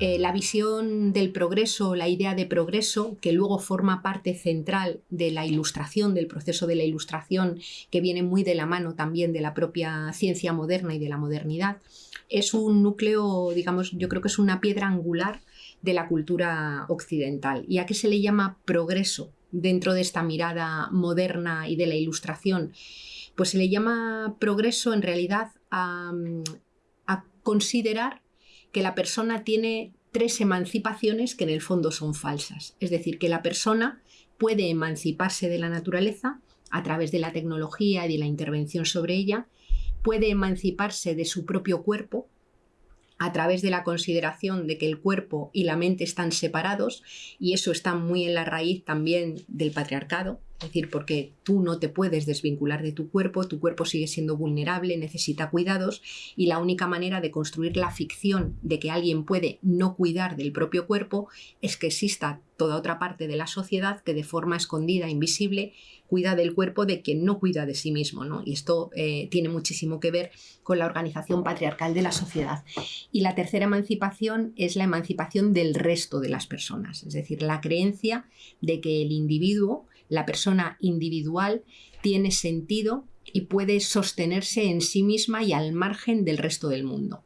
Eh, la visión del progreso, la idea de progreso, que luego forma parte central de la ilustración, del proceso de la ilustración, que viene muy de la mano también de la propia ciencia moderna y de la modernidad, es un núcleo, digamos, yo creo que es una piedra angular de la cultura occidental. ¿Y a qué se le llama progreso dentro de esta mirada moderna y de la ilustración? Pues se le llama progreso en realidad a, a considerar que la persona tiene tres emancipaciones que en el fondo son falsas. Es decir, que la persona puede emanciparse de la naturaleza a través de la tecnología y de la intervención sobre ella, puede emanciparse de su propio cuerpo a través de la consideración de que el cuerpo y la mente están separados y eso está muy en la raíz también del patriarcado, es decir, porque tú no te puedes desvincular de tu cuerpo, tu cuerpo sigue siendo vulnerable, necesita cuidados y la única manera de construir la ficción de que alguien puede no cuidar del propio cuerpo es que exista toda otra parte de la sociedad que de forma escondida, invisible, cuida del cuerpo de quien no cuida de sí mismo. ¿no? Y esto eh, tiene muchísimo que ver con la organización patriarcal de la sociedad. Y la tercera emancipación es la emancipación del resto de las personas, es decir, la creencia de que el individuo la persona individual tiene sentido y puede sostenerse en sí misma y al margen del resto del mundo.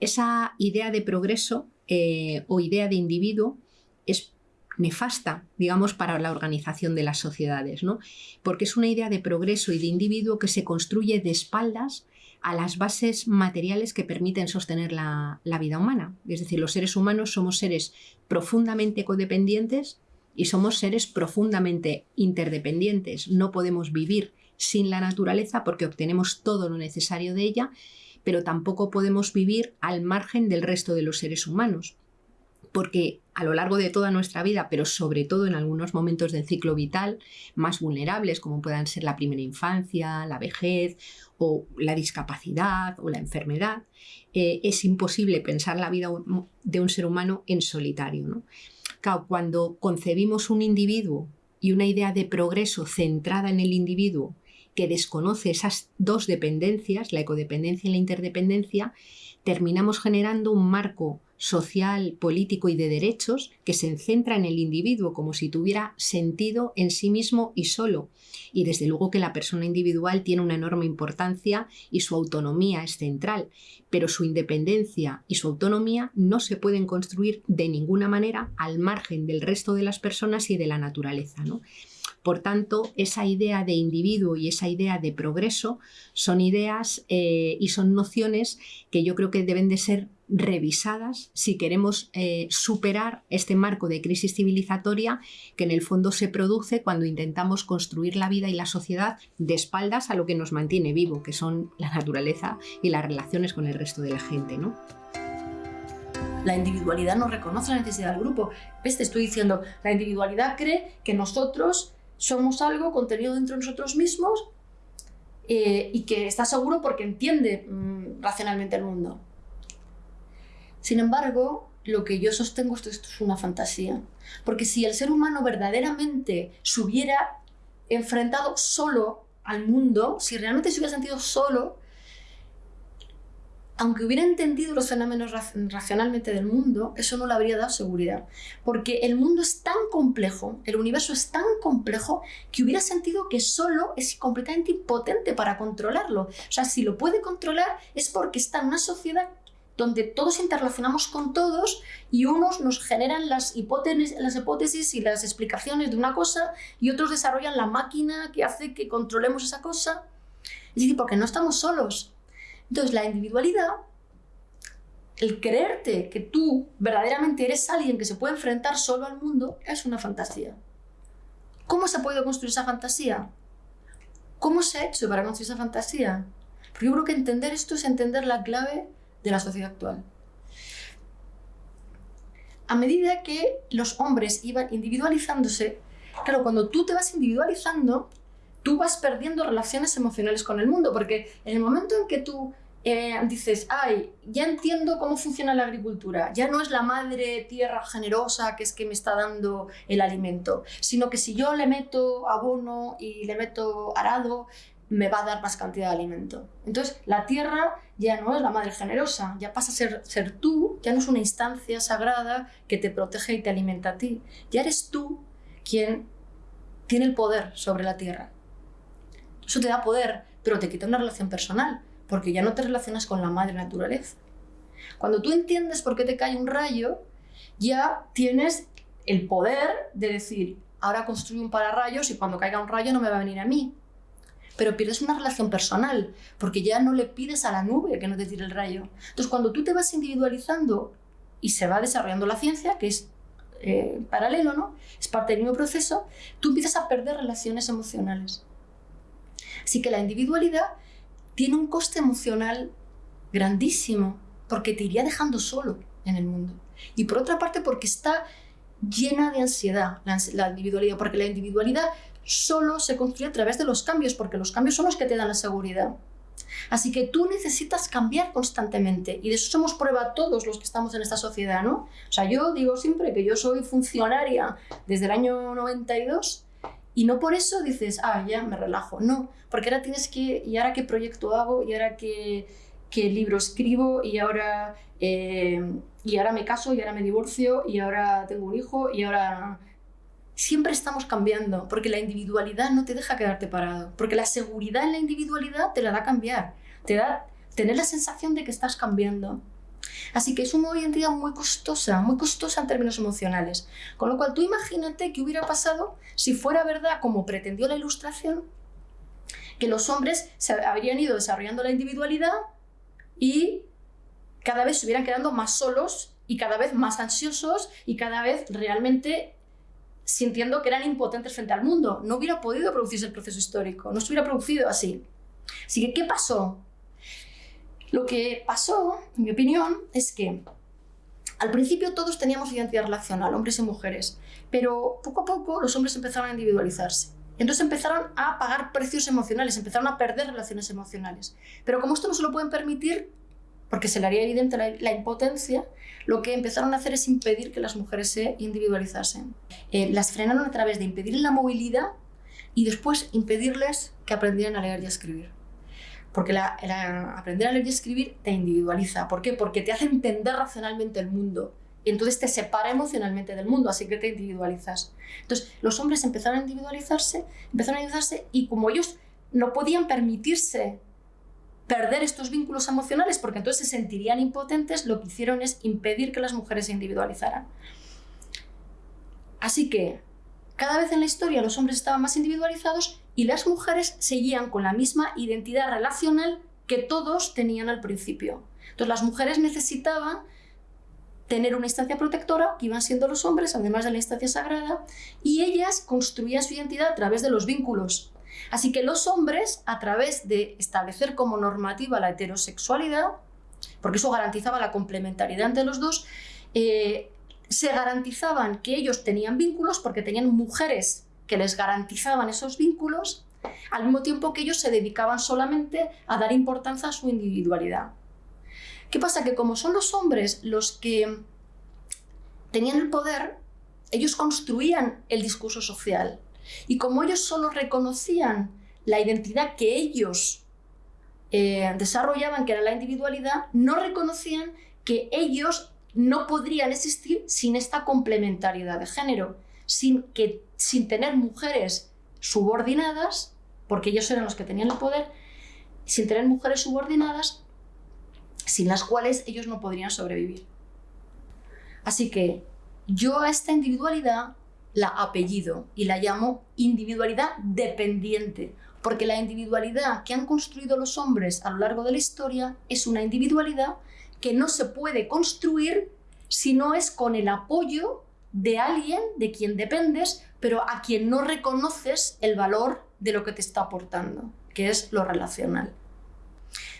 Esa idea de progreso eh, o idea de individuo es nefasta, digamos, para la organización de las sociedades, ¿no? Porque es una idea de progreso y de individuo que se construye de espaldas a las bases materiales que permiten sostener la, la vida humana. Es decir, los seres humanos somos seres profundamente codependientes y somos seres profundamente interdependientes. No podemos vivir sin la naturaleza porque obtenemos todo lo necesario de ella, pero tampoco podemos vivir al margen del resto de los seres humanos. Porque a lo largo de toda nuestra vida, pero sobre todo en algunos momentos del ciclo vital más vulnerables, como puedan ser la primera infancia, la vejez o la discapacidad o la enfermedad, eh, es imposible pensar la vida de un ser humano en solitario. ¿no? cuando concebimos un individuo y una idea de progreso centrada en el individuo que desconoce esas dos dependencias, la ecodependencia y la interdependencia, terminamos generando un marco social, político y de derechos que se centra en el individuo como si tuviera sentido en sí mismo y solo. Y desde luego que la persona individual tiene una enorme importancia y su autonomía es central, pero su independencia y su autonomía no se pueden construir de ninguna manera al margen del resto de las personas y de la naturaleza. ¿no? Por tanto, esa idea de individuo y esa idea de progreso son ideas eh, y son nociones que yo creo que deben de ser revisadas si queremos eh, superar este marco de crisis civilizatoria que en el fondo se produce cuando intentamos construir la vida y la sociedad de espaldas a lo que nos mantiene vivo, que son la naturaleza y las relaciones con el resto de la gente. ¿no? La individualidad no reconoce la necesidad del grupo. ¿Ves? Te estoy diciendo, la individualidad cree que nosotros somos algo contenido dentro de nosotros mismos eh, y que está seguro porque entiende mm, racionalmente el mundo. Sin embargo, lo que yo sostengo es que esto es una fantasía. Porque si el ser humano verdaderamente se hubiera enfrentado solo al mundo, si realmente se hubiera sentido solo, aunque hubiera entendido los fenómenos racionalmente del mundo, eso no le habría dado seguridad. Porque el mundo es tan complejo, el universo es tan complejo, que hubiera sentido que solo es completamente impotente para controlarlo. O sea, si lo puede controlar es porque está en una sociedad donde todos interrelacionamos con todos y unos nos generan las hipótesis, y las explicaciones de una cosa y otros desarrollan la máquina que hace que controlemos esa cosa. Es decir, porque no estamos solos, entonces la individualidad, el creerte que tú verdaderamente eres alguien que se puede enfrentar solo al mundo, es una fantasía. ¿Cómo se ha podido construir esa fantasía? ¿Cómo se ha hecho para construir esa fantasía? Porque yo creo que entender esto es entender la clave de la sociedad actual. A medida que los hombres iban individualizándose, claro, cuando tú te vas individualizando, tú vas perdiendo relaciones emocionales con el mundo, porque en el momento en que tú eh, dices, ay, ya entiendo cómo funciona la agricultura, ya no es la madre tierra generosa que es que me está dando el alimento, sino que si yo le meto abono y le meto arado, me va a dar más cantidad de alimento. Entonces, la tierra ya no es la madre generosa, ya pasa a ser, ser tú, ya no es una instancia sagrada que te protege y te alimenta a ti. Ya eres tú quien tiene el poder sobre la tierra. Eso te da poder, pero te quita una relación personal, porque ya no te relacionas con la madre naturaleza. Cuando tú entiendes por qué te cae un rayo, ya tienes el poder de decir, ahora construyo un pararrayos y cuando caiga un rayo no me va a venir a mí. Pero pierdes una relación personal, porque ya no le pides a la nube que no te tire el rayo. Entonces, cuando tú te vas individualizando y se va desarrollando la ciencia, que es eh, paralelo, ¿no? Es parte del mismo proceso, tú empiezas a perder relaciones emocionales. Así que la individualidad tiene un coste emocional grandísimo, porque te iría dejando solo en el mundo. Y por otra parte, porque está llena de ansiedad la, individualidad, porque la individualidad solo se construye a través de los cambios, porque los cambios son los que te dan la seguridad. Así que tú necesitas cambiar constantemente y de eso somos prueba todos los que estamos en esta sociedad, ¿no? O sea, yo digo siempre que yo soy funcionaria desde el año 92 y no por eso dices, ah, ya me relajo, no, porque ahora tienes que, ¿y ahora qué proyecto hago? ¿Y ahora qué, qué libro escribo? ¿Y ahora, eh, ¿Y ahora me caso? ¿Y ahora me divorcio? ¿Y ahora tengo un hijo? ¿Y ahora siempre estamos cambiando, porque la individualidad no te deja quedarte parado, porque la seguridad en la individualidad te la da cambiar, te da tener la sensación de que estás cambiando. Así que es una identidad muy costosa, muy costosa en términos emocionales. Con lo cual tú imagínate qué hubiera pasado si fuera verdad, como pretendió la ilustración, que los hombres se habrían ido desarrollando la individualidad y cada vez se hubieran quedando más solos y cada vez más ansiosos y cada vez realmente sintiendo que eran impotentes frente al mundo. No hubiera podido producirse el proceso histórico, no se hubiera producido así. Así que, ¿qué pasó? Lo que pasó, en mi opinión, es que al principio todos teníamos identidad relacional, hombres y mujeres, pero poco a poco los hombres empezaron a individualizarse. Entonces empezaron a pagar precios emocionales, empezaron a perder relaciones emocionales. Pero como esto no se lo pueden permitir, porque se le haría evidente la, impotencia, lo que empezaron a hacer es impedir que las mujeres se individualizasen. Eh, las frenaron a través de impedir la movilidad y después impedirles que aprendieran a leer y a escribir. Porque la, aprender a leer y escribir te individualiza. ¿Por qué? Porque te hace entender racionalmente el mundo. Y entonces te separa emocionalmente del mundo, así que te individualizas. Entonces, los hombres empezaron a individualizarse, empezaron a individualizarse y como ellos no podían permitirse perder estos vínculos emocionales porque entonces se sentirían impotentes, lo que hicieron es impedir que las mujeres se individualizaran. Así que cada vez en la historia los hombres estaban más individualizados y las mujeres seguían con la misma identidad relacional que todos tenían al principio. Entonces las mujeres necesitaban tener una instancia protectora, que iban siendo los hombres, además de la instancia sagrada, y ellas construían su identidad a través de los vínculos Así que los hombres, a través de establecer como normativa la heterosexualidad, porque eso garantizaba la complementariedad entre los dos, eh, se garantizaban que ellos tenían vínculos porque tenían mujeres que les garantizaban esos vínculos, al mismo tiempo que ellos se dedicaban solamente a dar importancia a su individualidad. ¿Qué pasa? Que como son los hombres los que tenían el poder, ellos construían el discurso social, y como ellos solo reconocían la identidad que ellos eh, desarrollaban, que era la individualidad, no reconocían que ellos no podrían existir sin esta complementariedad de género, sin, que, sin tener mujeres subordinadas, porque ellos eran los que tenían el poder, sin tener mujeres subordinadas, sin las cuales ellos no podrían sobrevivir. Así que yo a esta individualidad la apellido y la llamo individualidad dependiente, porque la individualidad que han construido los hombres a lo largo de la historia es una individualidad que no se puede construir si no es con el apoyo de alguien de quien dependes, pero a quien no reconoces el valor de lo que te está aportando, que es lo relacional.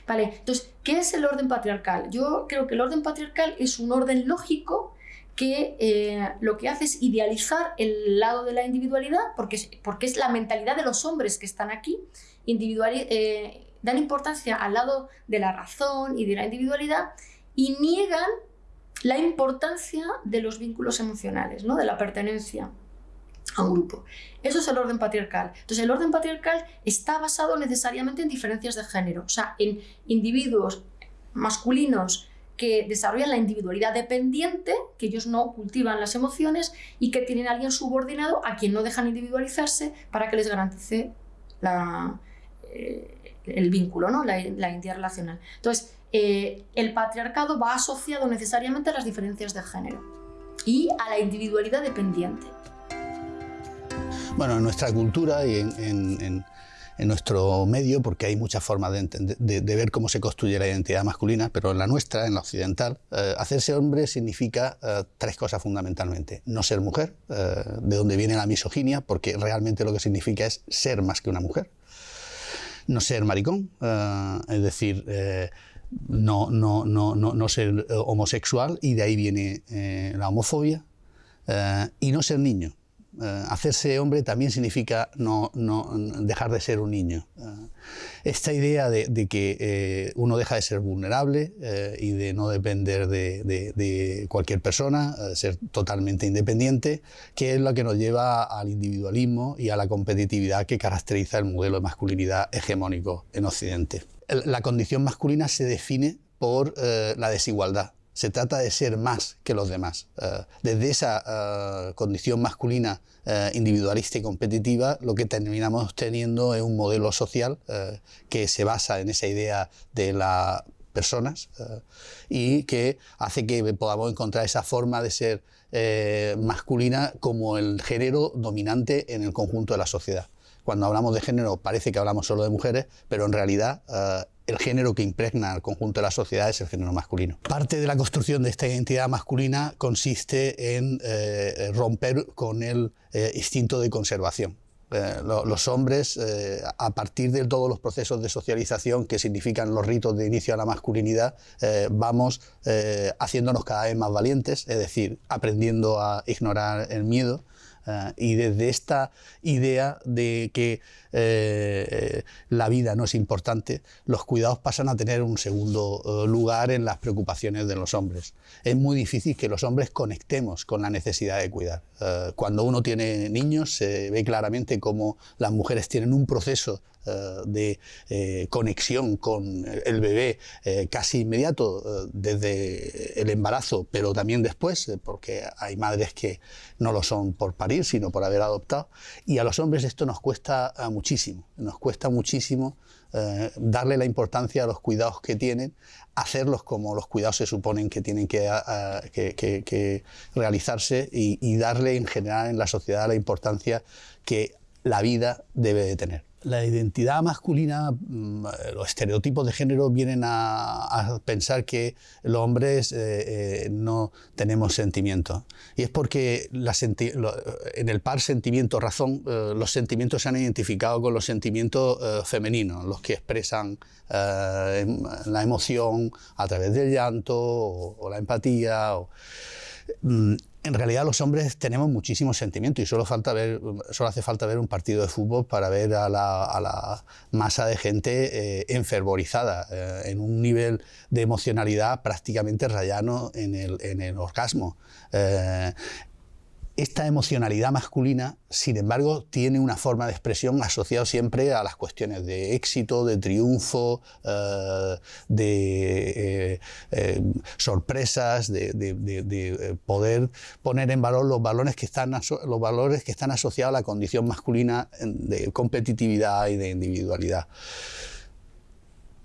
Vale, entonces, ¿qué es el orden patriarcal? Yo creo que el orden patriarcal es un orden lógico que eh, lo que hace es idealizar el lado de la individualidad, porque es, porque es la mentalidad de los hombres que están aquí, eh, dan importancia al lado de la razón y de la individualidad y niegan la importancia de los vínculos emocionales, ¿no? de la pertenencia. a un grupo. Eso es el orden patriarcal. Entonces, el orden patriarcal está basado necesariamente en diferencias de género, o sea, en individuos masculinos que desarrollan la individualidad dependiente, que ellos no cultivan las emociones y que tienen a alguien subordinado a quien no dejan individualizarse para que les garantice eh, el vínculo, ¿no? la, identidad relacional. Entonces, eh, el patriarcado va asociado necesariamente a las diferencias de género y a la individualidad dependiente. Bueno, en nuestra cultura y en, nuestro medio, porque hay muchas formas de, ver cómo se construye la identidad masculina, pero en la nuestra, en la occidental, eh, hacerse hombre significa eh, tres cosas fundamentalmente. No ser mujer, de donde viene la misoginia, porque realmente lo que significa es ser más que una mujer. No ser maricón, es decir, no, no, no, no, ser homosexual, y de ahí viene la homofobia. y no ser niño, eh, hacerse hombre también significa no, dejar de ser un niño. Eh, esta idea de, que eh, uno deja de ser vulnerable y de no depender de, cualquier persona, ser totalmente independiente, que es lo que nos lleva al individualismo y a la competitividad que caracteriza el modelo de masculinidad hegemónico en Occidente. La condición masculina se define por la desigualdad se trata de ser más que los demás. Eh, desde esa eh, condición masculina eh, individualista y competitiva, lo que terminamos teniendo es un modelo social que se basa en esa idea de las personas y que hace que podamos encontrar esa forma de ser masculina como el género dominante en el conjunto de la sociedad. Cuando hablamos de género parece que hablamos solo de mujeres, pero en realidad el género que impregna al conjunto de la sociedad es el género masculino. Parte de la construcción de esta identidad masculina consiste en eh, romper con el eh, instinto de conservación. Eh, los hombres, a partir de todos los procesos de socialización que significan los ritos de inicio a la masculinidad, vamos haciéndonos cada vez más valientes, es decir, aprendiendo a ignorar el miedo, Ah, y desde esta idea de que eh, la vida no es importante, los cuidados pasan a tener un segundo eh, lugar en las preocupaciones de los hombres. Es muy difícil que los hombres conectemos con la necesidad de cuidar. Eh, cuando uno tiene niños se ve claramente cómo las mujeres tienen un proceso de conexión con el bebé casi inmediato desde el embarazo, pero también después, porque hay madres que no lo son por parir sino por haber adoptado. Y a los hombres esto nos cuesta eh, muchísimo, nos cuesta muchísimo eh, darle la importancia a los cuidados que tienen, hacerlos como los cuidados se suponen que tienen que, que, realizarse y, y darle en general en la sociedad la importancia que la vida debe de tener la identidad masculina, mm, los estereotipos de género vienen a, pensar que los hombres eh, eh, no tenemos sentimientos. Y es porque en el par sentimiento-razón, eh, los sentimientos se han identificado con los sentimientos femeninos, los que expresan em, la emoción a través del llanto o, la empatía. En realidad los hombres tenemos muchísimos sentimientos y solo, falta ver, solo hace falta ver un partido de fútbol para ver a la, masa de gente eh, enfervorizada, eh, en un nivel de emocionalidad prácticamente rayano en el, en el orgasmo. Eh, esta emocionalidad masculina, sin embargo, tiene una forma de expresión asociada siempre a las cuestiones de éxito, de triunfo, eh, de eh, eh, sorpresas, de, poder poner en valor los valores, que están los valores que están asociados a la condición masculina de competitividad y de individualidad.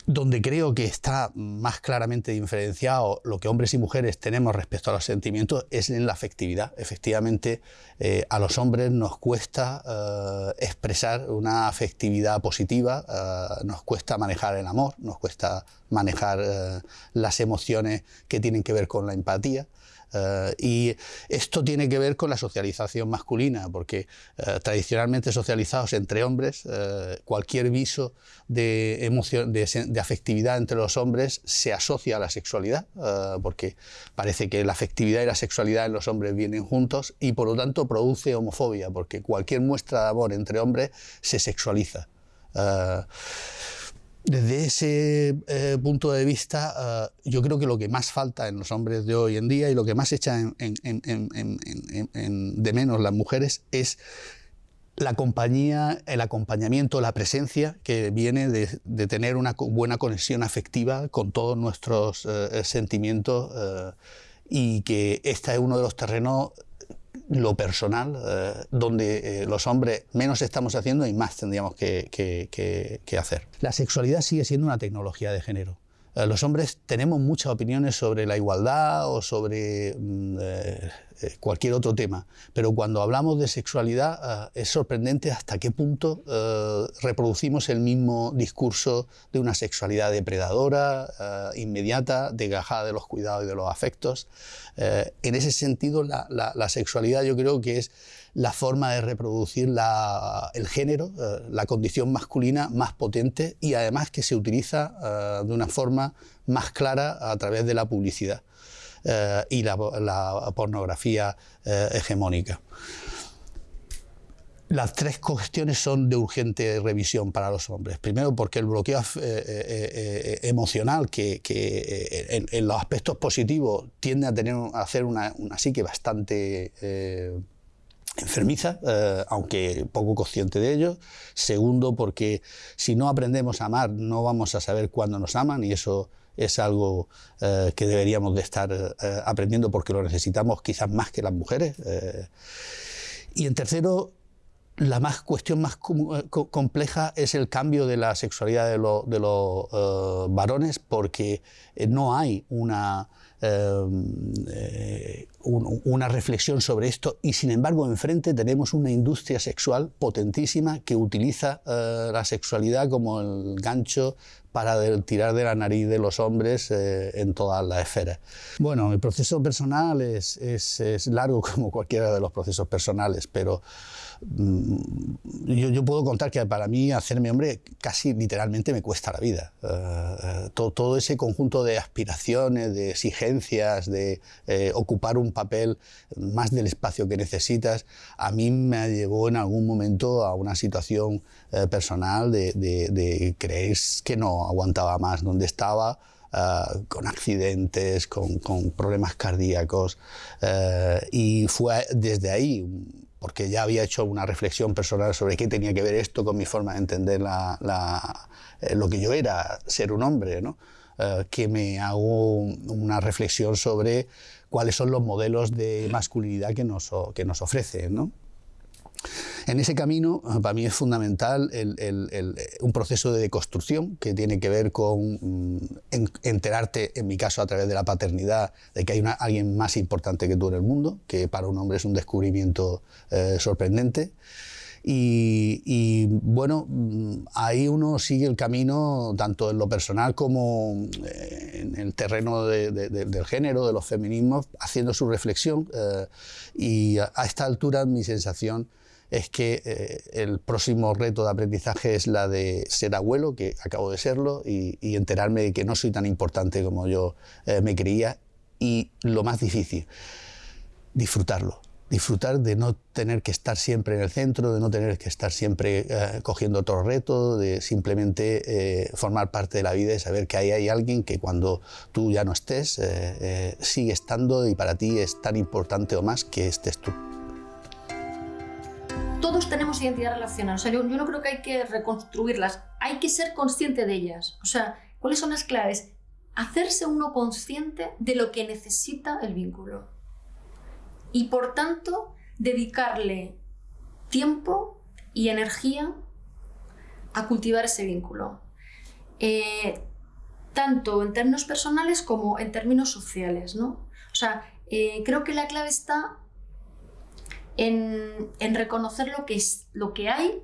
Donde creo que está más claramente diferenciado lo que hombres y mujeres tenemos respecto a los sentimientos es en la afectividad. Efectivamente, eh, a los hombres nos cuesta eh, expresar una afectividad positiva, eh, nos cuesta manejar el amor, nos cuesta manejar las emociones que tienen que ver con la empatía. Eh, y esto tiene que ver con la socialización masculina, porque eh, tradicionalmente socializados entre hombres, eh, cualquier viso de, emoción, de, de, afectividad entre los hombres se asocia a la sexualidad, porque parece que la afectividad y la sexualidad en los hombres vienen juntos y por lo tanto produce homofobia, porque cualquier muestra de amor entre hombres se sexualiza. Desde ese eh, punto de vista, eh, yo creo que lo que más falta en los hombres de hoy en día y lo que más echa de menos las mujeres es la compañía, el acompañamiento, la presencia que viene de, tener una buena conexión afectiva con todos nuestros eh, sentimientos y que este es uno de los terrenos lo personal, eh, donde eh, los hombres menos estamos haciendo y más tendríamos que, que, hacer. La sexualidad sigue siendo una tecnología de género. Eh, los hombres tenemos muchas opiniones sobre la igualdad o sobre mm, eh, cualquier otro tema. Pero cuando hablamos de sexualidad eh, es sorprendente hasta qué punto eh, reproducimos el mismo discurso de una sexualidad depredadora, inmediata, desgajada de los cuidados y de los afectos. en ese sentido, la, sexualidad yo creo que es la forma de reproducir el género, la condición masculina más potente y además que se utiliza de una forma más clara a través de la publicidad. Eh, y la, pornografía eh, hegemónica. Las tres cuestiones son de urgente revisión para los hombres. Primero, porque el bloqueo eh, emocional, que, en, los aspectos positivos tiende a, tener, a hacer una, una psique bastante enfermiza, aunque poco consciente de ello. Segundo, porque si no aprendemos a amar, no vamos a saber cuándo nos aman y eso es algo eh, que deberíamos de estar eh, aprendiendo porque lo necesitamos quizás más que las mujeres. Eh. Y en tercero, la más, cuestión más compleja es el cambio de la sexualidad de, de los varones porque no hay una eh, una reflexión sobre esto y sin embargo enfrente tenemos una industria sexual potentísima que utiliza eh, la sexualidad como el gancho para tirar de la nariz de los hombres eh, en todas las esferas. Bueno, el proceso personal es, es, es largo como cualquiera de los procesos personales, pero Mm, yo, puedo contar que para mí hacerme hombre casi literalmente me cuesta la vida. Eh, eh, todo, ese conjunto de aspiraciones, de exigencias, de eh, ocupar un papel más del espacio que necesitas, a mí me llevó en algún momento a una situación personal de, de, creer que no aguantaba más donde estaba. con accidentes, con, con problemas cardíacos, y fue desde ahí porque ya había hecho una reflexión personal sobre qué tenía que ver esto con mi forma de entender eh, lo que yo era, ser un hombre, ¿no? Eh, que me hago una reflexión sobre cuáles son los modelos de masculinidad que nos, que nos ofrecen. ¿no? En ese camino, para mí es fundamental un proceso de deconstrucción que tiene que ver con mm, enterarte, en mi caso a través de la paternidad, de que hay alguien más importante que tú en el mundo, que para un hombre es un descubrimiento eh, sorprendente. Y, bueno, mm, ahí uno sigue el camino tanto en lo personal como eh, en el terreno del género, de los feminismos, haciendo su reflexión. Eh, y a esta altura mi sensación es que eh, el próximo reto de aprendizaje es la de ser abuelo, que acabo de serlo, y, enterarme de que no soy tan importante como yo eh, me creía. Y lo más difícil, disfrutarlo. Disfrutar de no tener que estar siempre en el centro, de no tener que estar siempre eh, cogiendo otro reto, de simplemente formar parte de la vida y saber que ahí hay alguien que cuando tú ya no estés, sigue estando y para ti es tan importante o más que estés tú todos tenemos identidad relacional. O sea, yo, no creo que hay que reconstruirlas. Hay que ser consciente de ellas. O sea, ¿cuáles son las claves? Hacerse uno consciente de lo que necesita el vínculo. Y por tanto, dedicarle tiempo y energía a cultivar ese vínculo. Eh, tanto en términos personales como en términos sociales. ¿no? O sea, eh, creo que la clave está en, reconocer lo que, es, lo que hay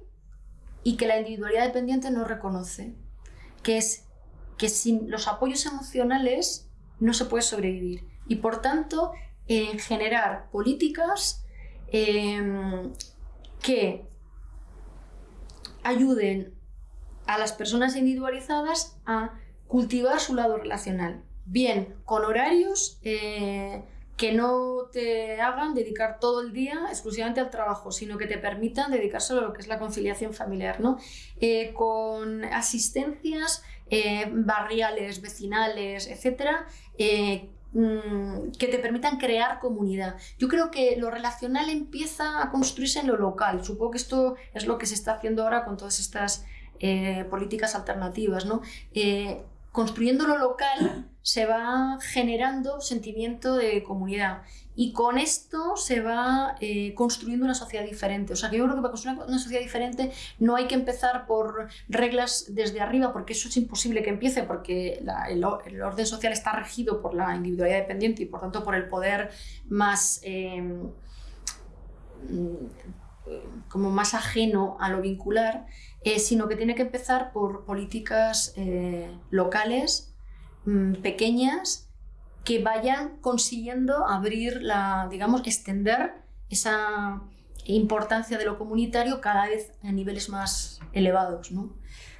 y que la individualidad dependiente no reconoce, que es que sin los apoyos emocionales no se puede sobrevivir. Y por tanto, generar políticas em, que ayuden a las personas individualizadas a cultivar su lado relacional, bien con horarios eh, que no te hagan dedicar todo el día exclusivamente al trabajo, sino que te permitan dedicarse a lo que es la conciliación familiar, ¿no? Eh, con asistencias eh, barriales, vecinales, etcétera, eh, mm, que te permitan crear comunidad. Yo creo que lo relacional empieza a construirse en lo local. Supongo que esto es lo que se está haciendo ahora con todas estas políticas alternativas, ¿no? construyendo lo local se va generando sentimiento de comunidad y con esto se va eh, construyendo una sociedad diferente. O sea que yo creo que para construir una sociedad diferente no hay que empezar por reglas desde arriba porque eso es imposible que empiece porque el, orden social está regido por la individualidad dependiente y por tanto por el poder más... Eh, como más ajeno a lo vincular, eh, sino que tiene que empezar por políticas locales, mm, pequeñas, que vayan consiguiendo abrir la, digamos, extender esa importancia de lo comunitario cada vez a niveles más elevados. ¿no?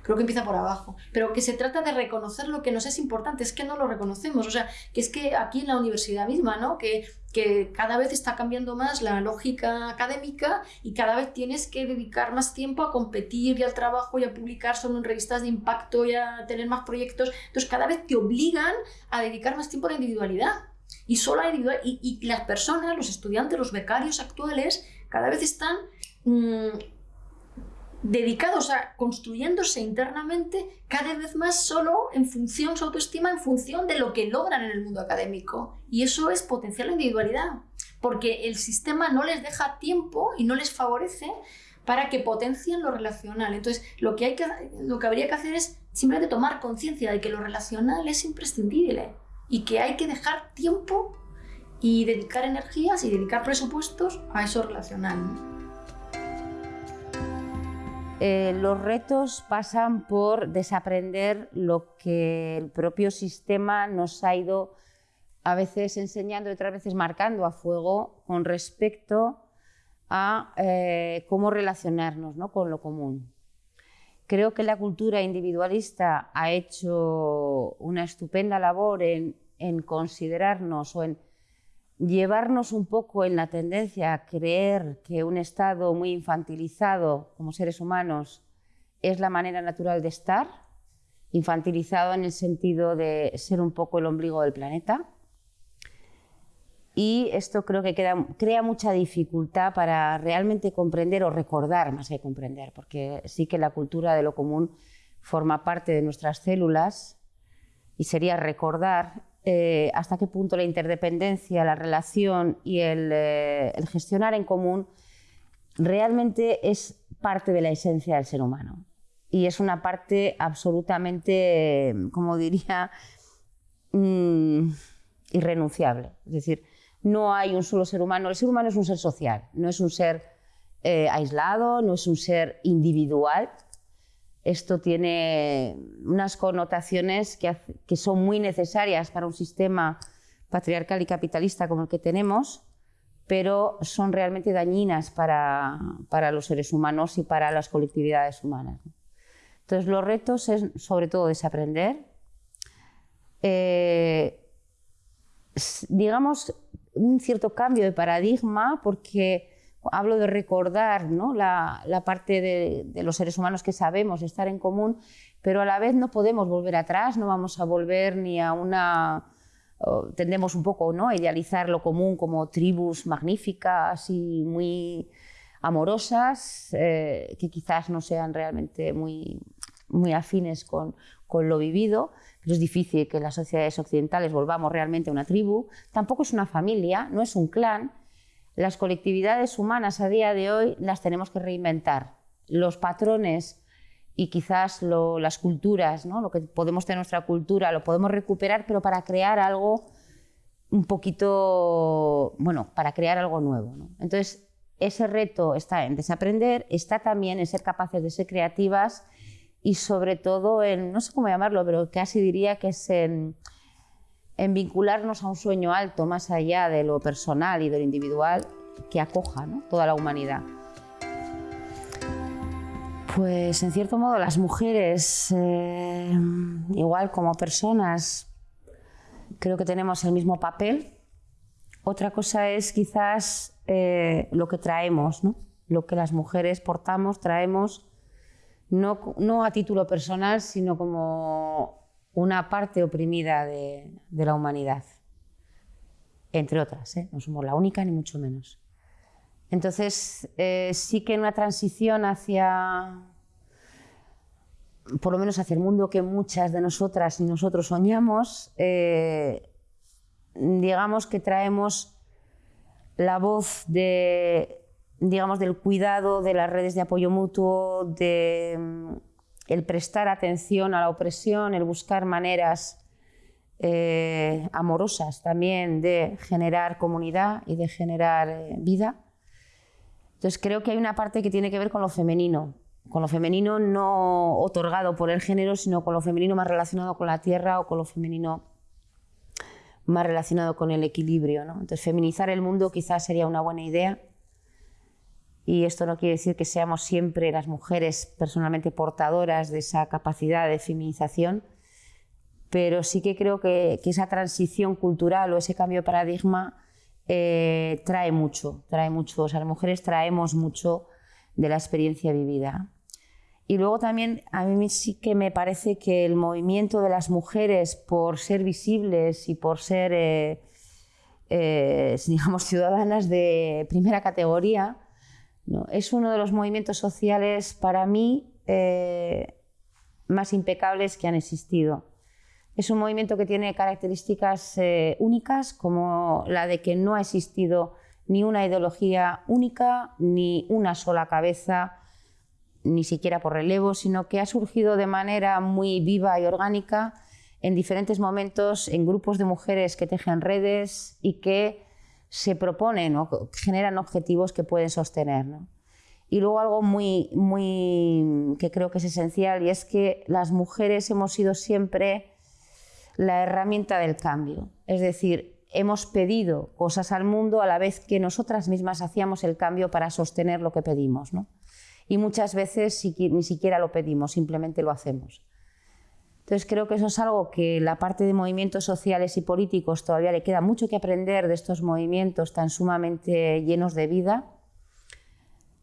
creo que empieza por abajo, pero que se trata de reconocer lo que nos es importante, es que no lo reconocemos, o sea, que es que aquí en la universidad misma, ¿no? Que, que cada vez está cambiando más la lógica académica y cada vez tienes que dedicar más tiempo a competir y al trabajo y a publicar solo en revistas de impacto y a tener más proyectos, entonces cada vez te obligan a dedicar más tiempo a la individualidad. Y solo a individual, y, las personas, los estudiantes, los becarios actuales, cada vez están mm, dedicados a construyéndose internamente cada vez más solo en función, su autoestima en función de lo que logran en el mundo académico. Y eso es potenciar la individualidad, porque el sistema no les deja tiempo y no les favorece para que potencien lo relacional. Entonces, lo que, hay que, lo que habría que hacer es simplemente tomar conciencia de que lo relacional es imprescindible y que hay que dejar tiempo y dedicar energías y dedicar presupuestos a eso relacional. Eh, los retos pasan por desaprender lo que el propio sistema nos ha ido a veces enseñando y otras veces marcando a fuego con respecto a eh, cómo relacionarnos con lo común. Creo que la cultura individualista ha hecho una estupenda labor en considerarnos o en llevarnos un poco en la tendencia a creer que un estado muy infantilizado como seres humanos es la manera natural de estar, infantilizado en el sentido de ser un poco el ombligo del planeta. Y esto creo que crea mucha dificultad para realmente comprender o recordar más que comprender, porque sí que la cultura de lo común forma parte de nuestras células y sería recordar eh, hasta qué punto la interdependencia, la relación y eh, el, gestionar en común realmente es parte de la esencia del ser humano. Y es una parte absolutamente, como diría, mm, irrenunciable. Es decir, no hay un solo ser humano. El ser humano es un ser social, no es un ser eh, aislado, no es un ser individual, esto tiene unas connotaciones que, son muy necesarias para un sistema patriarcal y capitalista como el que tenemos, pero son realmente dañinas para, los seres humanos y para las colectividades humanas. Entonces, los retos es sobre todo desaprender, eh, digamos, un cierto cambio de paradigma, porque hablo de recordar la, parte de, los seres humanos que sabemos estar en común, pero a la vez no podemos volver atrás, no vamos a volver ni a una... tendemos un poco ¿no? a idealizar lo común como tribus magníficas y muy amorosas, eh, que quizás no sean realmente muy, muy afines con, con lo vivido, pero es difícil que en las sociedades occidentales volvamos realmente a una tribu. Tampoco es una familia, no es un clan, las colectividades humanas a día de hoy las tenemos que reinventar. Los patrones y quizás las culturas, ¿no? lo que podemos tener nuestra cultura, lo podemos recuperar, pero para crear algo un poquito, bueno, para crear algo nuevo. Entonces, ese reto está en desaprender, está también en ser capaces de ser creativas y sobre todo en, no sé cómo llamarlo, pero casi diría que es en en vincularnos a un sueño alto más allá de lo personal y de lo individual que acoja toda la humanidad. Pues en cierto modo las mujeres, eh, igual como personas, creo que tenemos el mismo papel Otra cosa es quizás eh, lo que traemos, ¿no? lo que las mujeres portamos, traemos, no, no, a título personal, sino como una parte oprimida de, la humanidad, entre otras, ¿eh? no somos la única ni mucho menos. Entonces, eh, sí que en una transición hacia, por lo menos hacia el mundo que muchas de nosotras y nosotros soñamos, eh, digamos que traemos la voz de, digamos, del cuidado, de las redes de apoyo mutuo, de el prestar atención a la opresión, el buscar maneras eh, amorosas también de generar comunidad y de generar vida. Entonces creo que hay una parte que tiene que ver con lo femenino, con lo femenino no otorgado por el género, sino con lo femenino más relacionado con la tierra o con lo femenino más relacionado con el equilibrio. Entonces feminizar el mundo quizás sería una buena idea. Y esto no quiere decir que seamos siempre las mujeres personalmente portadoras de esa capacidad de feminización, pero sí que creo que, que esa transición cultural o ese cambio de paradigma eh, trae mucho, trae mucho. O sea, las mujeres traemos mucho de la experiencia vivida. Y luego también a mí sí que me parece que el movimiento de las mujeres por ser visibles y por ser, eh, eh, digamos, ciudadanas de primera categoría, es uno de los movimientos sociales para mí más impecables que han existido. Es un movimiento que tiene características eh, únicas, como la de que no ha existido ni una ideología única, ni una sola cabeza, ni siquiera por relevo, sino que ha surgido de manera muy viva y orgánica en diferentes momentos en grupos de mujeres que tejen redes y que se proponen o generan objetivos que pueden sostener. Y luego algo muy, muy que creo que es esencial y es que las mujeres hemos sido siempre la herramienta del cambio. Es decir, hemos pedido cosas al mundo a la vez que nosotras mismas hacíamos el cambio para sostener lo que pedimos. Y muchas veces ni siquiera lo pedimos, simplemente lo hacemos. Entonces creo que eso es algo que la parte de movimientos sociales y políticos todavía le queda mucho que aprender de estos movimientos tan sumamente llenos de vida.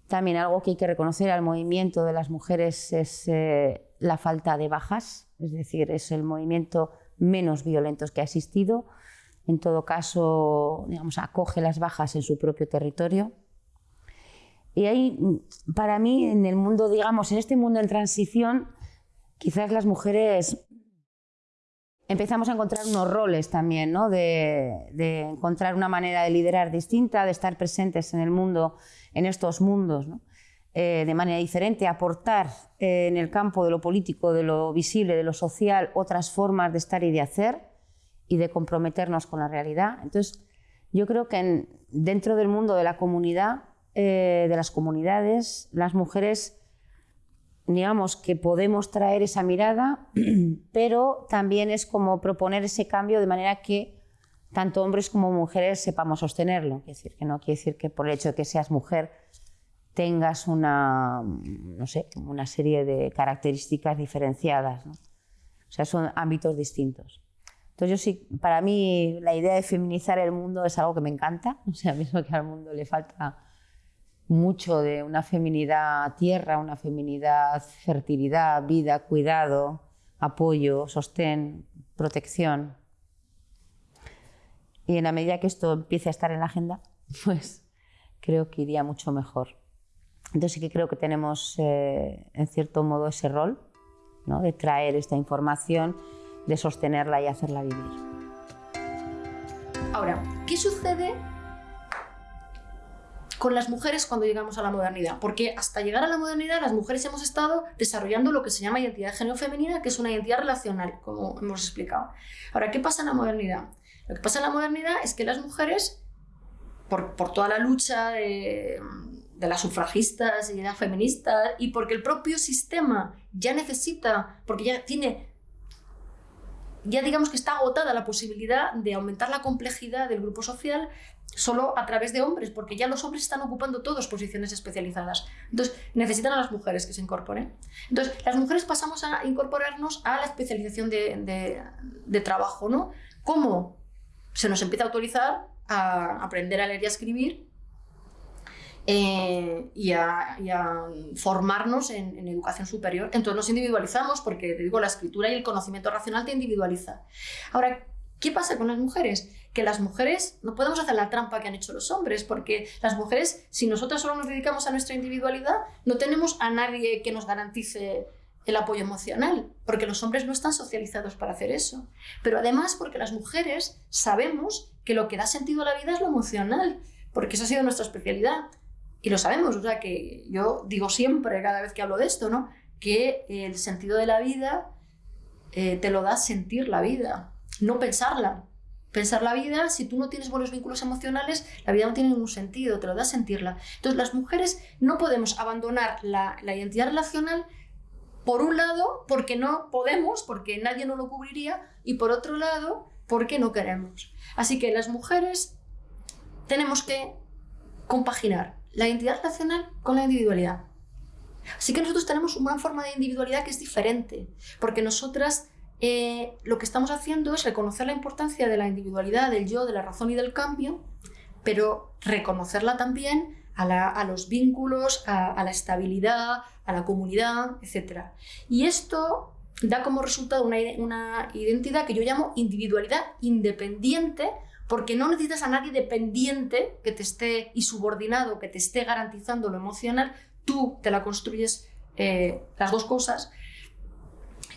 También algo que hay que reconocer al movimiento de las mujeres es eh, la falta de bajas, es decir, es el movimiento menos violentos que ha existido. En todo caso, digamos, acoge las bajas en su propio territorio. Y ahí, para mí, en el mundo, digamos, en este mundo en transición, quizás las mujeres empezamos a encontrar unos roles también, ¿no? de, encontrar una manera de liderar distinta, de estar presentes en el mundo, en estos mundos. Eh, de manera diferente, aportar eh, en el campo de lo político, de lo visible, de lo social, otras formas de estar y de hacer y de comprometernos con la realidad. Entonces, yo creo que dentro del mundo de la comunidad, eh, de las comunidades, las mujeres, digamos que podemos traer esa mirada, pero también es como proponer ese cambio de manera que tanto hombres como mujeres sepamos sostenerlo. Es decir, que no quiere decir que por el hecho de que seas mujer tengas una, no sé, una serie de características diferenciadas. ¿no? O sea, son ámbitos distintos. Entonces yo sí, para mí la idea de feminizar el mundo es algo que me encanta. O sea, mismo que al mundo le falta mucho de una feminidad tierra, una feminidad fertilidad, vida, cuidado, apoyo, sostén, protección. Y en la medida que esto empiece a estar en la agenda, pues creo que iría mucho mejor. Entonces sí que creo que tenemos eh, en cierto modo ese rol ¿no? de traer esta información, de sostenerla y hacerla vivir. Ahora, ¿qué sucede con las mujeres cuando llegamos a la modernidad? Porque hasta llegar a la modernidad las mujeres hemos estado desarrollando lo que se llama identidad de género femenina, que es una identidad relacional, como hemos explicado. Ahora, ¿qué pasa en la modernidad? Lo que pasa en la modernidad es que las mujeres, por, por toda la lucha de de las sufragistas y de las feministas y porque el propio sistema ya necesita, porque ya tiene, ya digamos que está agotada la posibilidad de aumentar la complejidad del grupo social solo a través de hombres, porque ya los hombres están ocupando todas posiciones especializadas. Entonces, necesitan a las mujeres que se incorporen. Entonces, las mujeres pasamos a incorporarnos a la especialización de, de, de trabajo, ¿no? ¿Cómo? Se nos empieza a autorizar a aprender a leer y a escribir eh, y, a, formarnos en, educación superior. Entonces nos individualizamos porque, te digo, la escritura y el conocimiento racional te individualiza. Ahora, ¿qué pasa con las mujeres? Que las mujeres no podemos hacer la trampa que han hecho los hombres, porque las mujeres, si nosotras solo nos dedicamos a nuestra individualidad, no tenemos a nadie que nos garantice el apoyo emocional, porque los hombres no están socializados para hacer eso. Pero además porque las mujeres sabemos que lo que da sentido a la vida es lo emocional, porque esa ha sido nuestra especialidad. Y lo sabemos, o sea que yo digo siempre, cada vez que hablo de esto, ¿no? que el sentido de la vida eh, te lo da sentir la vida, no pensarla. Pensar la vida, si tú no tienes buenos vínculos emocionales, la vida no tiene ningún sentido, te lo da sentirla. Entonces las mujeres no podemos abandonar la, la identidad relacional por un lado, porque no podemos, porque nadie nos lo cubriría, y por otro lado, porque no queremos. Así que las mujeres tenemos que compaginar la identidad relacional con la individualidad. Así que nosotros tenemos una forma de individualidad que es diferente, porque nosotras eh, lo que estamos haciendo es reconocer la importancia de la individualidad, del yo, de la razón y del cambio, pero reconocerla también a, los vínculos, a, la estabilidad, a la comunidad, etc. Y esto da como resultado una, una identidad que yo llamo individualidad independiente, porque no necesitas a nadie dependiente que te esté y subordinado, que te esté garantizando lo emocional, tú te la construyes eh, las dos cosas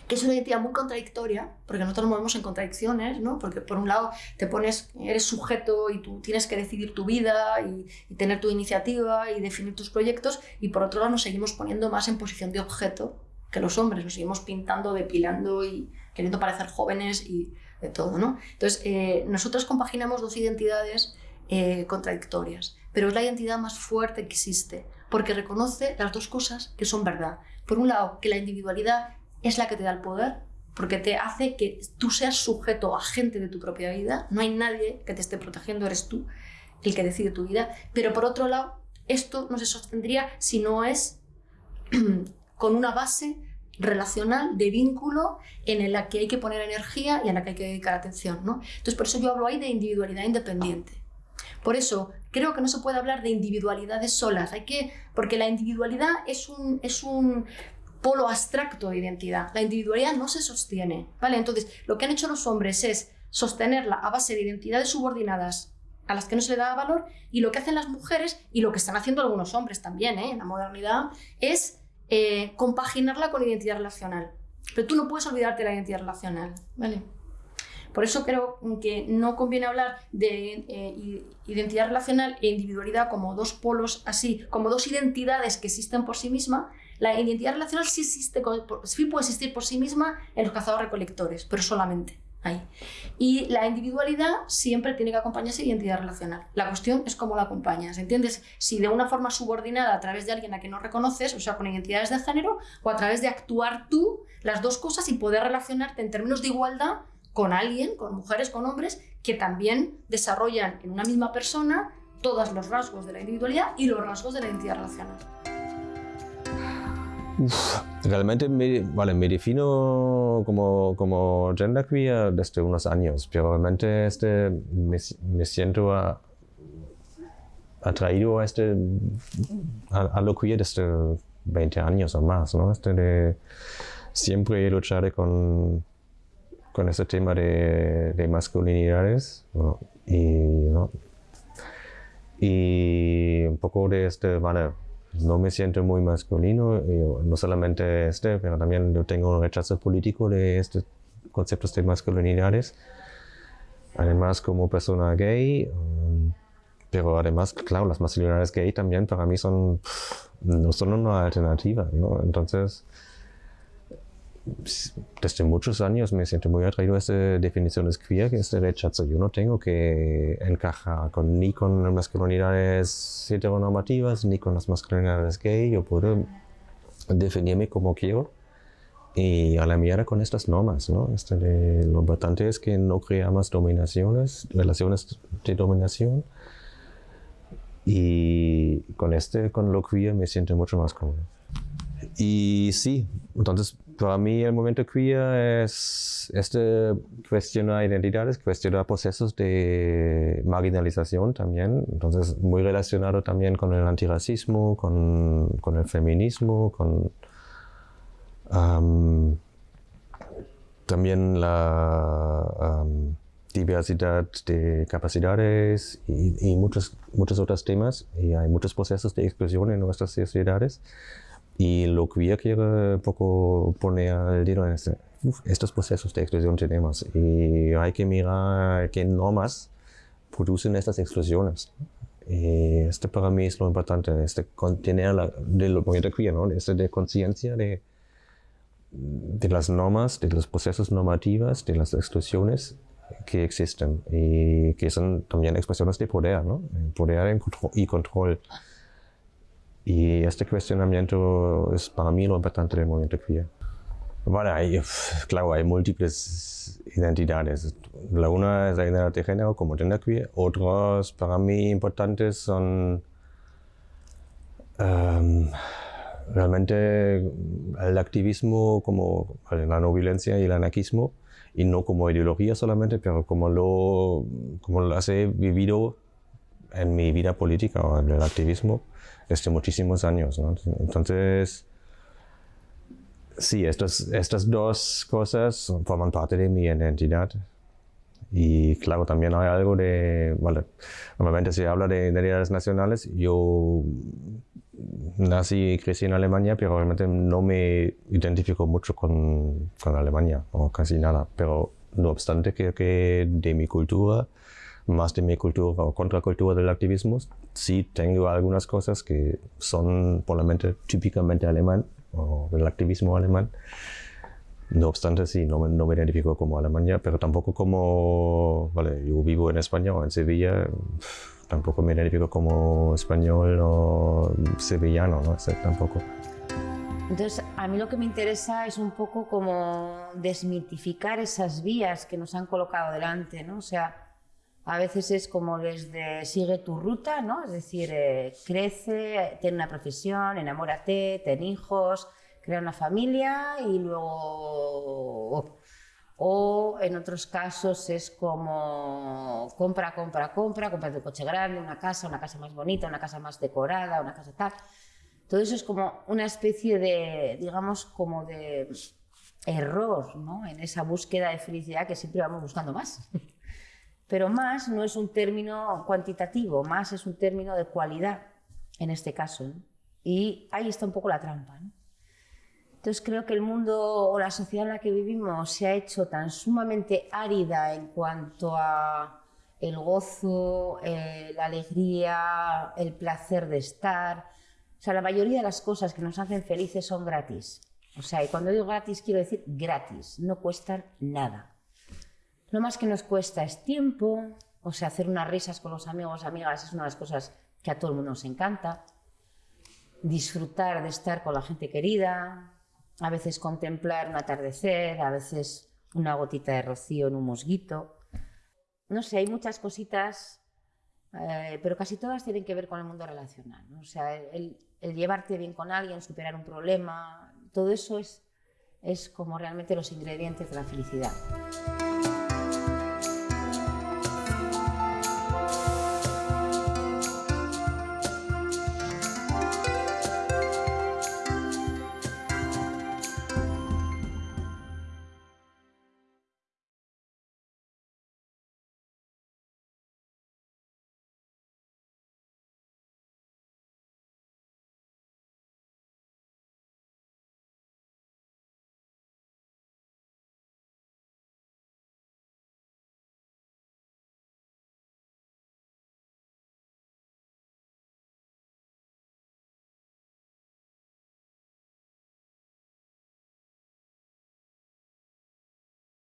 que es una identidad muy contradictoria, porque nosotros nos movemos en contradicciones, ¿no? porque por un lado te pones, eres sujeto y tú tienes que decidir tu vida y, tener tu iniciativa y definir tus proyectos, y por otro lado nos seguimos poniendo más en posición de objeto que los hombres, nos seguimos pintando, depilando y queriendo parecer jóvenes y de todo. ¿no? Entonces, eh, nosotros compaginamos dos identidades eh, contradictorias, pero es la identidad más fuerte que existe, porque reconoce las dos cosas que son verdad. Por un lado, que la individualidad es la que te da el poder, porque te hace que tú seas sujeto, agente de tu propia vida. No hay nadie que te esté protegiendo, eres tú el que decide tu vida. Pero por otro lado, esto no se sostendría si no es con una base relacional de vínculo en la que hay que poner energía y en la que hay que dedicar atención. ¿no? Entonces, por eso yo hablo ahí de individualidad independiente. Por eso creo que no se puede hablar de individualidades solas, hay que, porque la individualidad es un, es un polo abstracto de identidad. La individualidad no se sostiene, ¿vale? Entonces, lo que han hecho los hombres es sostenerla a base de identidades subordinadas a las que no se le da valor y lo que hacen las mujeres y lo que están haciendo algunos hombres también ¿eh? en la modernidad es eh, compaginarla con identidad relacional. Pero tú no puedes olvidarte de la identidad relacional, ¿vale? Por eso creo que no conviene hablar de eh, identidad relacional e individualidad como dos polos así, como dos identidades que existen por sí mismas, la identidad relacional sí, existe, sí puede existir por sí misma en los cazadores-recolectores, pero solamente Y la individualidad siempre tiene que acompañarse de identidad relacional. La cuestión es cómo la acompañas, ¿entiendes? Si de una forma subordinada a través de alguien a quien no reconoces, o sea, con identidades de género, o a través de actuar tú las dos cosas y poder relacionarte en términos de igualdad con alguien, con mujeres, con hombres, que también desarrollan en una misma persona todos los rasgos de la individualidad y los rasgos de la identidad relacional. Realmente me, vale, me defino como, como genderqueer desde unos años, pero realmente este, me, siento atraído a, este, a, lo queer desde 20 años o más, ¿no? Este siempre luchar con, con este tema de, de masculinidades y, y un poco de este, vale, no me siento muy masculino, no solamente este, pero también yo tengo un rechazo político de estos conceptos de masculinidades. Además, como persona gay, um, pero además, claro, las masculinidades gay también para mí son, no son una alternativa. Entonces, desde muchos años me siento muy atraído a esta definición de queer, que es rechazo. Yo no tengo que encajar con, ni con las masculinidades heteronormativas, ni con las masculinidades gay. Yo puedo definirme como quiero y a la mierda con estas normas. ¿no? Este lo importante es que no creamos dominaciones, relaciones de dominación. Y con este, con lo queer, me siento mucho más cómodo. Y sí, entonces para mí el momento queer es este cuestionar identidades, cuestionar procesos de marginalización también, entonces muy relacionado también con el antirracismo, con, con el feminismo, con también la diversidad de capacidades y, y, muchos, muchos otros temas. Y hay muchos procesos de exclusión en nuestras sociedades y lo queer quiere un poco poner el dedo en este, estos procesos de exclusión tenemos y hay que mirar qué normas producen estas exclusiones. Y este para mí es lo importante, este contener la, del movimiento queer, ¿no? este de conciencia de, de las normas, de los procesos normativos, de las exclusiones que existen y que son también expresiones de poder, ¿no? poder y control. Y este cuestionamiento es para mí lo importante del movimiento queer. Bueno, hay, claro, hay múltiples identidades. La una es la identidad de género como queer. Otras para mí importantes son um, realmente el activismo como la no violencia y el anarquismo y no como ideología solamente, pero como lo, como lo he vivido en mi vida política o en el activismo desde muchísimos años. ¿no? Entonces, sí, estas, estas dos cosas forman parte de mi identidad. Y claro, también hay algo de, vale, normalmente se habla de identidades nacionales, yo nací y crecí en Alemania, pero realmente no me identifico mucho con, con Alemania, o casi nada, pero no obstante creo que de mi cultura más de mi cultura o contracultura del activismo, sí tengo algunas cosas que son probablemente típicamente alemán o del activismo alemán. No obstante, sí, no, no me identifico como Alemania, pero tampoco como, vale, yo vivo en España o en Sevilla, tampoco me identifico como español o sevillano, ¿no? tampoco. Entonces, a mí lo que me interesa es un poco como desmitificar esas vías que nos han colocado delante, ¿no? O sea, a veces es como desde sigue tu ruta, ¿no? Es decir, eh, crece, ten una profesión, enamórate, ten hijos, crea una familia y luego... O en otros casos es como compra, compra, compra, compra un coche grande, una casa, una casa más bonita, una casa más decorada, una casa tal. Todo eso es como una especie de, digamos, como de error, ¿no? En esa búsqueda de felicidad que siempre vamos buscando más. Pero más no es un término cuantitativo, más es un término de cualidad en este caso. Y ahí está un poco la trampa. Entonces creo que el mundo o la sociedad en la que vivimos se ha hecho tan sumamente árida en cuanto a el gozo, eh, la alegría, el placer de estar. O sea, la mayoría de las cosas que nos hacen felices son gratis. O sea, y cuando digo gratis quiero decir gratis, no cuestan nada. Lo más que nos cuesta es tiempo, o sea, hacer unas risas con los amigos, amigas, es una de las cosas que a todo el mundo nos encanta. Disfrutar de estar con la gente querida, a veces contemplar un atardecer, a veces una gotita de rocío en un mosguito. No sé, hay muchas cositas, eh, pero casi todas tienen que ver con el mundo relacional. O sea, el, el, llevarte bien con alguien, superar un problema, todo eso es, es como realmente los ingredientes de la felicidad.